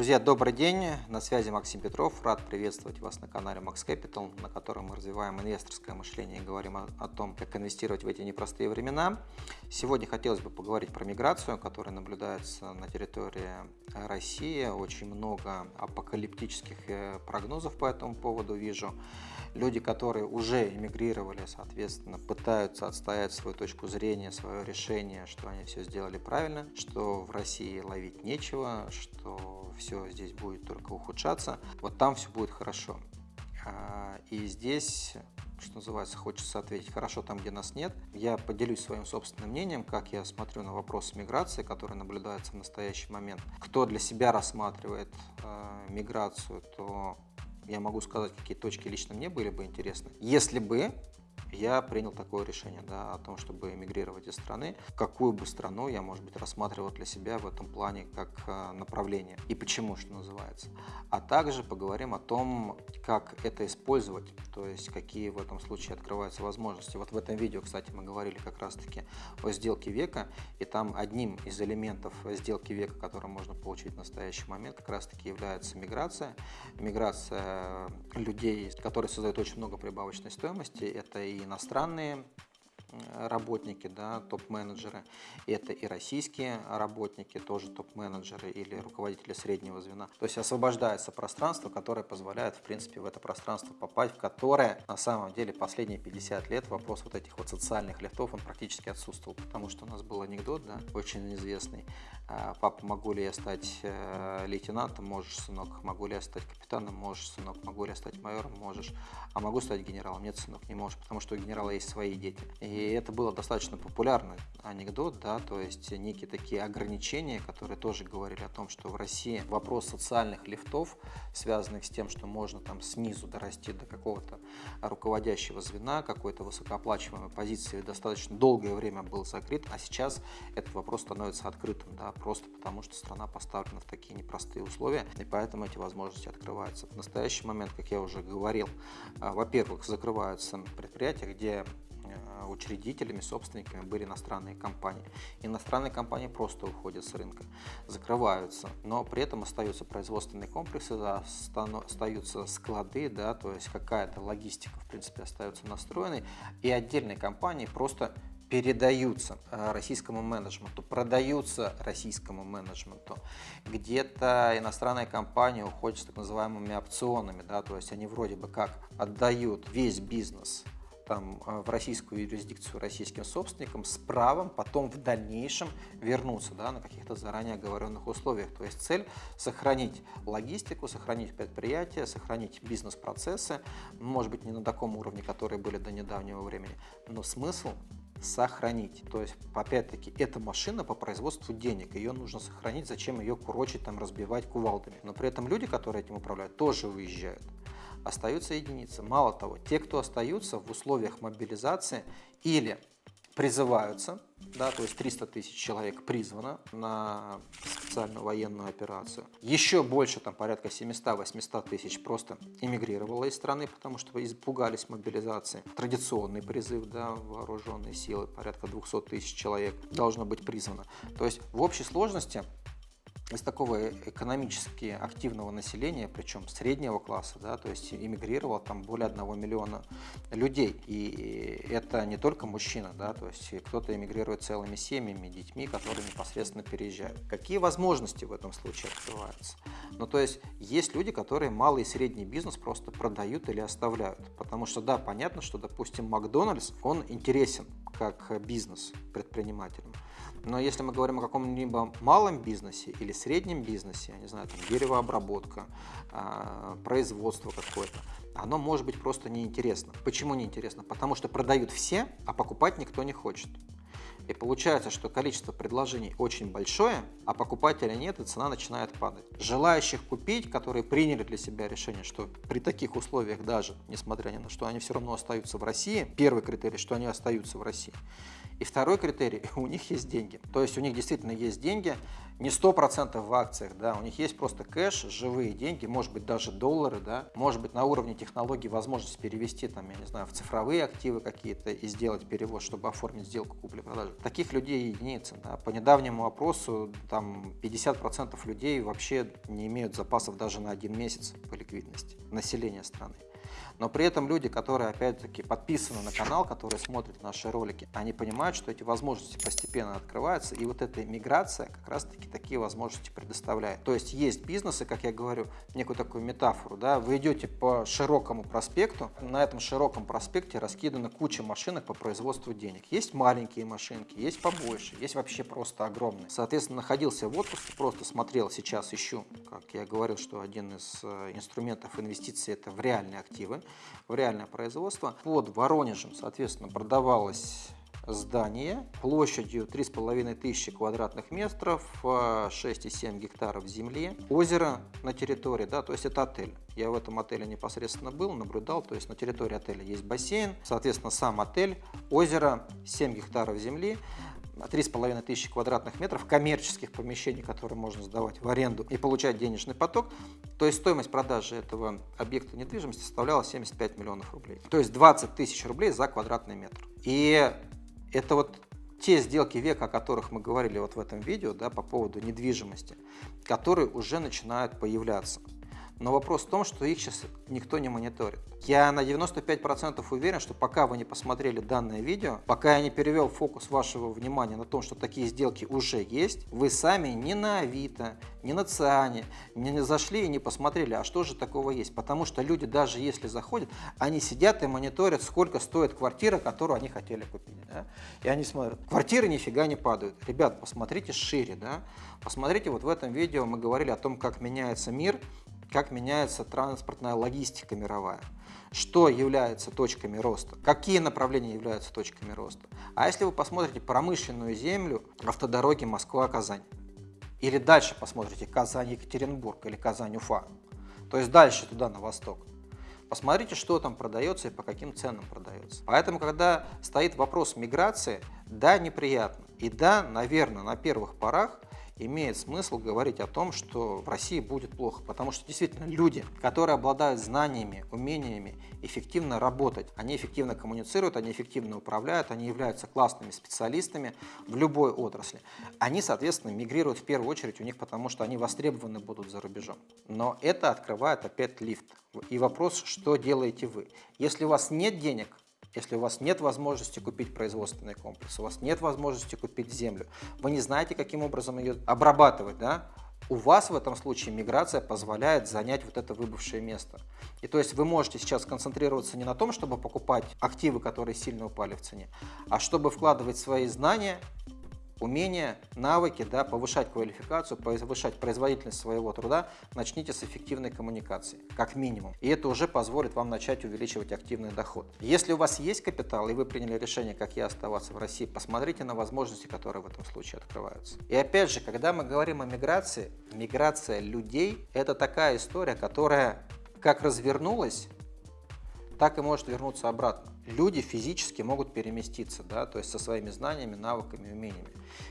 Друзья, добрый день! На связи Максим Петров. Рад приветствовать вас на канале Max Capital, на котором мы развиваем инвесторское мышление и говорим о, о том, как инвестировать в эти непростые времена. Сегодня хотелось бы поговорить про миграцию, которая наблюдается на территории России. Очень много апокалиптических э, прогнозов по этому поводу вижу. Люди, которые уже эмигрировали, соответственно, пытаются отстоять свою точку зрения, свое решение, что они все сделали правильно, что в России ловить нечего, что все здесь будет только ухудшаться. Вот там все будет хорошо. А, и здесь что называется, хочется ответить хорошо там, где нас нет. Я поделюсь своим собственным мнением, как я смотрю на вопрос миграции, который наблюдается в настоящий момент. Кто для себя рассматривает э, миграцию, то я могу сказать, какие точки лично мне были бы интересны. Если бы я принял такое решение да, о том, чтобы эмигрировать из страны. Какую бы страну я, может быть, рассматривал для себя в этом плане как э, направление и почему, что называется. А также поговорим о том, как это использовать, то есть какие в этом случае открываются возможности. Вот в этом видео, кстати, мы говорили как раз-таки о сделке века, и там одним из элементов сделки века, который можно получить в настоящий момент, как раз-таки является миграция. Миграция людей, которые создают очень много прибавочной стоимости, это и иностранные работники, да, топ-менеджеры, это и российские работники, тоже топ-менеджеры или руководители среднего звена. То есть освобождается пространство, которое позволяет, в принципе, в это пространство попасть, в которое на самом деле последние 50 лет вопрос вот этих вот социальных лифтов, он практически отсутствовал, потому что у нас был анекдот, да, очень известный. А, Папа, могу ли я стать э, лейтенантом? Можешь, сынок. Могу ли я стать капитаном? Можешь, сынок. Могу ли я стать майором? Можешь. А могу стать генералом? Нет, сынок, не можешь, потому что у генерала есть свои дети. И это было достаточно популярный анекдот, да, то есть некие такие ограничения, которые тоже говорили о том, что в России вопрос социальных лифтов, связанных с тем, что можно там снизу дорасти до какого-то руководящего звена, какой-то высокооплачиваемой позиции, достаточно долгое время был закрыт, а сейчас этот вопрос становится открытым, да, просто потому что страна поставлена в такие непростые условия, и поэтому эти возможности открываются. В настоящий момент, как я уже говорил, а, во-первых, закрываются предприятия, где Э, учредителями, собственниками были иностранные компании. Иностранные компании просто уходят с рынка, закрываются, но при этом остаются производственные комплексы, остаются склады, да, то есть какая-то логистика, в принципе, остается настроенной, и отдельные компании просто передаются э, российскому менеджменту, продаются российскому менеджменту. Где-то иностранная компания уходит с так называемыми опционами, да, то есть они вроде бы как отдают весь бизнес там, э, в российскую юрисдикцию российским собственникам с правом потом в дальнейшем вернуться да, на каких-то заранее оговоренных условиях. То есть цель сохранить логистику, сохранить предприятие, сохранить бизнес-процессы, может быть не на таком уровне, которые были до недавнего времени, но смысл сохранить. То есть, опять-таки, это машина по производству денег, ее нужно сохранить, зачем ее курочить, там, разбивать кувалдами. Но при этом люди, которые этим управляют, тоже уезжают остаются единицы. Мало того, те, кто остаются в условиях мобилизации или призываются, да, то есть 300 тысяч человек призвано на специальную военную операцию. Еще больше, там порядка 700-800 тысяч просто эмигрировало из страны, потому что испугались мобилизации. Традиционный призыв, да, вооруженные силы, порядка 200 тысяч человек должно быть призвано. То есть в общей сложности из такого экономически активного населения, причем среднего класса, да, то есть эмигрировало там более 1 миллиона людей. И это не только мужчина, да, то есть кто-то эмигрирует целыми семьями, детьми, которые непосредственно переезжают. Какие возможности в этом случае открываются? Ну, то есть есть люди, которые малый и средний бизнес просто продают или оставляют. Потому что, да, понятно, что, допустим, Макдональдс, он интересен как бизнес предпринимателям. Но если мы говорим о каком-либо малом бизнесе или среднем бизнесе, не знаю, там деревообработка, а, производство какое-то, оно может быть просто неинтересно. Почему неинтересно? Потому что продают все, а покупать никто не хочет. И получается, что количество предложений очень большое, а покупателя нет, и цена начинает падать. Желающих купить, которые приняли для себя решение, что при таких условиях даже, несмотря ни на что, они все равно остаются в России, первый критерий, что они остаются в России, И второй критерий, у них есть деньги. То есть у них действительно есть деньги, не 100% в акциях, да, у них есть просто кэш, живые деньги, может быть даже доллары, да, может быть на уровне технологий возможность перевести там, я не знаю, в цифровые активы какие-то и сделать перевод, чтобы оформить сделку купли-продажи. Таких людей единицы, да. По недавнему опросу там 50% людей вообще не имеют запасов даже на один месяц по ликвидности населения страны. Но при этом люди, которые, опять-таки, подписаны на канал, которые смотрят наши ролики, они понимают, что эти возможности постепенно открываются, и вот эта миграция как раз-таки такие возможности предоставляет. То есть есть бизнесы, как я говорю, некую такую метафору, да, вы идете по широкому проспекту, на этом широком проспекте раскидана куча машинок по производству денег. Есть маленькие машинки, есть побольше, есть вообще просто огромные. Соответственно, находился в отпуске, просто смотрел, сейчас ищу, как я говорил, что один из э, инструментов инвестиций это в реальные активы в реальное производство. Под Воронежем, соответственно, продавалось здание площадью 3500 квадратных метров, 6,7 гектаров земли, озеро на территории, да, то есть это отель. Я в этом отеле непосредственно был, наблюдал, то есть на территории отеля есть бассейн, соответственно, сам отель, озеро, 7 гектаров земли, с половиной тысячи квадратных метров коммерческих помещений, которые можно сдавать в аренду и получать денежный поток, то есть стоимость продажи этого объекта недвижимости составляла 75 миллионов рублей. То есть 20 тысяч рублей за квадратный метр. И это вот те сделки века, о которых мы говорили вот в этом видео, да, по поводу недвижимости, которые уже начинают появляться. Но вопрос в том, что их сейчас никто не мониторит. Я на 95% уверен, что пока вы не посмотрели данное видео, пока я не перевел фокус вашего внимания на том, что такие сделки уже есть, вы сами ни на Авито, ни на Циане не зашли и не посмотрели, а что же такого есть. Потому что люди, даже если заходят, они сидят и мониторят, сколько стоит квартира, которую они хотели купить. Да? И они смотрят, квартиры нифига не падают. Ребят, посмотрите шире. Да? Посмотрите, вот в этом видео мы говорили о том, как меняется мир, как меняется транспортная логистика мировая, что является точками роста, какие направления являются точками роста. А если вы посмотрите промышленную землю, автодороги Москва-Казань, или дальше посмотрите Казань-Екатеринбург или Казань-Уфа, то есть дальше туда, на восток, посмотрите, что там продается и по каким ценам продается. Поэтому, когда стоит вопрос миграции, да, неприятно. И да, наверное, на первых порах имеет смысл говорить о том, что в России будет плохо, потому что действительно люди, которые обладают знаниями, умениями эффективно работать, они эффективно коммуницируют, они эффективно управляют, они являются классными специалистами в любой отрасли. Они, соответственно, мигрируют в первую очередь у них, потому что они востребованы будут за рубежом. Но это открывает опять лифт. И вопрос, что делаете вы? Если у вас нет денег, если у вас нет возможности купить производственный комплекс, у вас нет возможности купить землю, вы не знаете, каким образом ее обрабатывать, да? у вас в этом случае миграция позволяет занять вот это выбывшее место. И то есть вы можете сейчас концентрироваться не на том, чтобы покупать активы, которые сильно упали в цене, а чтобы вкладывать свои знания умения, навыки, да, повышать квалификацию, повышать производительность своего труда, начните с эффективной коммуникации, как минимум. И это уже позволит вам начать увеличивать активный доход. Если у вас есть капитал, и вы приняли решение, как я, оставаться в России, посмотрите на возможности, которые в этом случае открываются. И опять же, когда мы говорим о миграции, миграция людей – это такая история, которая как развернулась, так и может вернуться обратно. Люди физически могут переместиться, да, то есть со своими знаниями, навыками, умениями.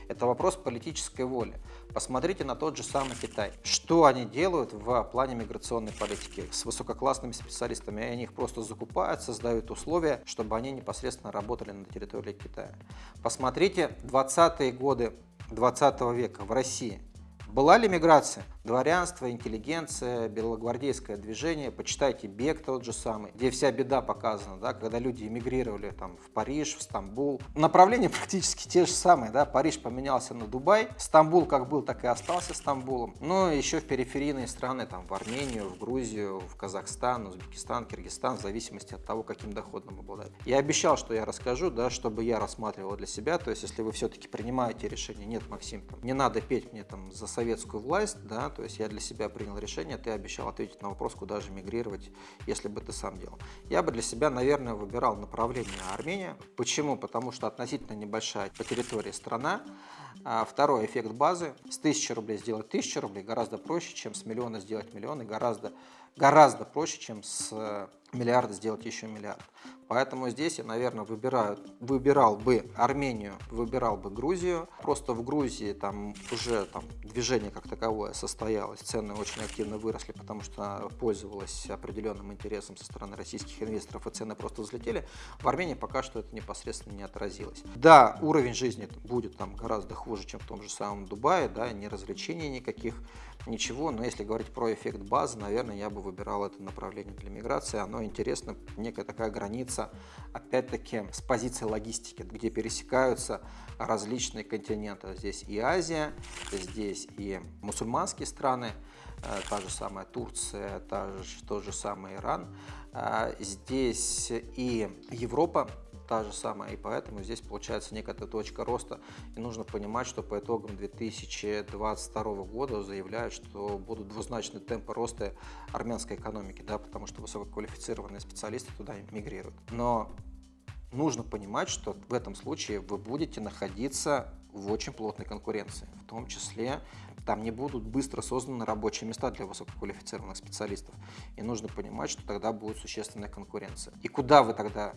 Это вопрос политической воли. Посмотрите на тот же самый Китай. Что они делают в плане миграционной политики с высококлассными специалистами? Они их просто закупают, создают условия, чтобы они непосредственно работали на территории Китая. Посмотрите 20-е годы 20 века в России. Была ли миграция? Дворянство, интеллигенция, белогвардейское движение, почитайте «Бег» тот же самый, где вся беда показана, да, когда люди эмигрировали там, в Париж, в Стамбул. Направления практически те же самые, да, Париж поменялся на Дубай, Стамбул как был, так и остался Стамбулом. Ну, еще в периферийные страны, там, в Армению, в Грузию, в Казахстан, Узбекистан, Киргизстан, в зависимости от того, каким доходом обладают. Я обещал, что я расскажу, да, чтобы я рассматривал для себя, то есть если вы все-таки принимаете решение, нет, Максим, там, не надо петь мне там за советскую власть, да, то есть я для себя принял решение, ты обещал ответить на вопрос, куда же мигрировать, если бы ты сам делал. Я бы для себя, наверное, выбирал направление Армения. Почему? Потому что относительно небольшая по территории страна, А второй эффект базы. С 1000 рублей сделать 1000 рублей гораздо проще, чем с миллиона сделать миллион, и гораздо, гораздо проще, чем с э, миллиарда сделать еще миллиард. Поэтому здесь я, наверное, выбираю, выбирал бы Армению, выбирал бы Грузию. Просто в Грузии там уже там, движение как таковое состоялось, цены очень активно выросли, потому что пользовалась определенным интересом со стороны российских инвесторов, и цены просто взлетели. В Армении пока что это непосредственно не отразилось. Да, уровень жизни будет там гораздо хуже, чем в том же самом Дубае, да, ни развлечений никаких, ничего, но если говорить про эффект базы, наверное, я бы выбирал это направление для миграции. Оно интересно, некая такая граница, опять-таки, с позиции логистики, где пересекаются различные континенты. Здесь и Азия, здесь и мусульманские страны, э, та же самая Турция, та же, тот же самый Иран, э, здесь и Европа, та же самая, и поэтому здесь получается некая точка роста. И нужно понимать, что по итогам 2022 года заявляют, что будут двузначные темпы роста армянской экономики, да, потому что высококвалифицированные специалисты туда мигрируют. Но нужно понимать, что в этом случае вы будете находиться в очень плотной конкуренции, в том числе там не будут быстро созданы рабочие места для высококвалифицированных специалистов. И нужно понимать, что тогда будет существенная конкуренция. И куда вы тогда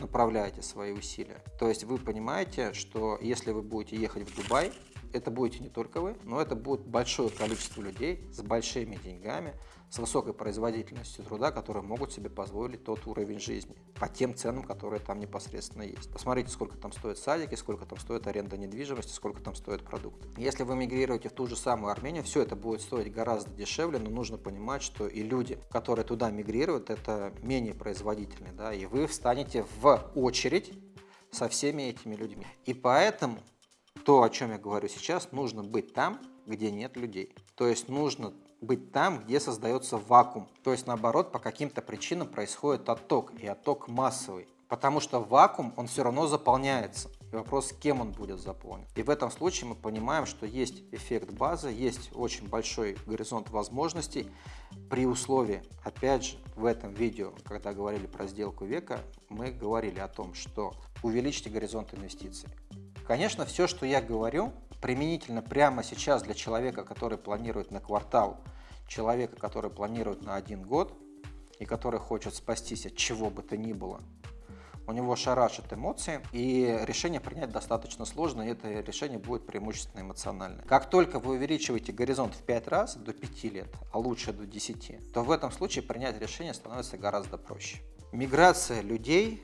направляете свои усилия. То есть вы понимаете, что если вы будете ехать в Дубай, это будете не только вы, но это будет большое количество людей с большими деньгами, с высокой производительностью труда, которые могут себе позволить тот уровень жизни по тем ценам, которые там непосредственно есть. Посмотрите, сколько там стоят садики, сколько там стоит аренда недвижимости, сколько там стоят продукты. Если вы мигрируете в ту же самую Армению, все это будет стоить гораздо дешевле, но нужно понимать, что и люди, которые туда мигрируют, это менее производительные, да, и вы встанете в очередь со всеми этими людьми. И поэтому то, о чем я говорю сейчас, нужно быть там, где нет людей. То есть нужно быть там, где создается вакуум. То есть наоборот, по каким-то причинам происходит отток, и отток массовый. Потому что вакуум, он все равно заполняется. И вопрос, кем он будет заполнен. И в этом случае мы понимаем, что есть эффект базы, есть очень большой горизонт возможностей при условии, опять же, в этом видео, когда говорили про сделку века, мы говорили о том, что увеличьте горизонт инвестиций. Конечно, все, что я говорю, применительно прямо сейчас для человека, который планирует на квартал, человека, который планирует на один год и который хочет спастись от чего бы то ни было, у него шарашат эмоции, и решение принять достаточно сложно, и это решение будет преимущественно эмоциональное. Как только вы увеличиваете горизонт в 5 раз, до 5 лет, а лучше до 10, то в этом случае принять решение становится гораздо проще. Миграция людей,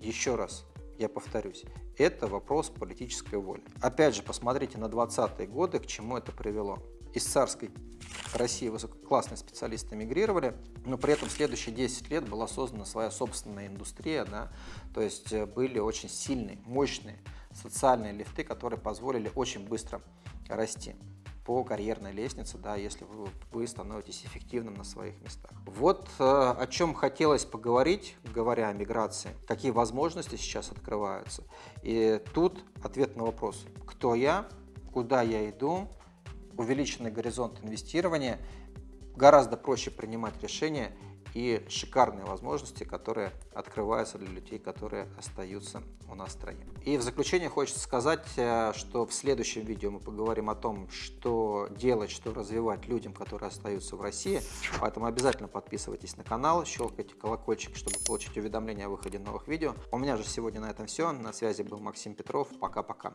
еще раз, я повторюсь, это вопрос политической воли. Опять же, посмотрите на 20-е годы, к чему это привело. Из царской России высококлассные специалисты мигрировали, но при этом следующие 10 лет была создана своя собственная индустрия, да, то есть э, были очень сильные, мощные социальные лифты, которые позволили очень быстро расти по карьерной лестнице, да, если вы, вы становитесь эффективным на своих местах. Вот э, о чем хотелось поговорить, говоря о миграции, какие возможности сейчас открываются. И тут ответ на вопрос, кто я, куда я иду, увеличенный горизонт инвестирования, гораздо проще принимать решения и шикарные возможности, которые открываются для людей, которые остаются у нас в стране. И в заключение хочется сказать, э, что в следующем видео мы поговорим о том, что делать, что развивать людям, которые остаются в России. Поэтому обязательно подписывайтесь на канал, щелкайте колокольчик, чтобы получить уведомления о выходе новых видео. У меня же сегодня на этом все. На связи был Максим Петров. Пока-пока.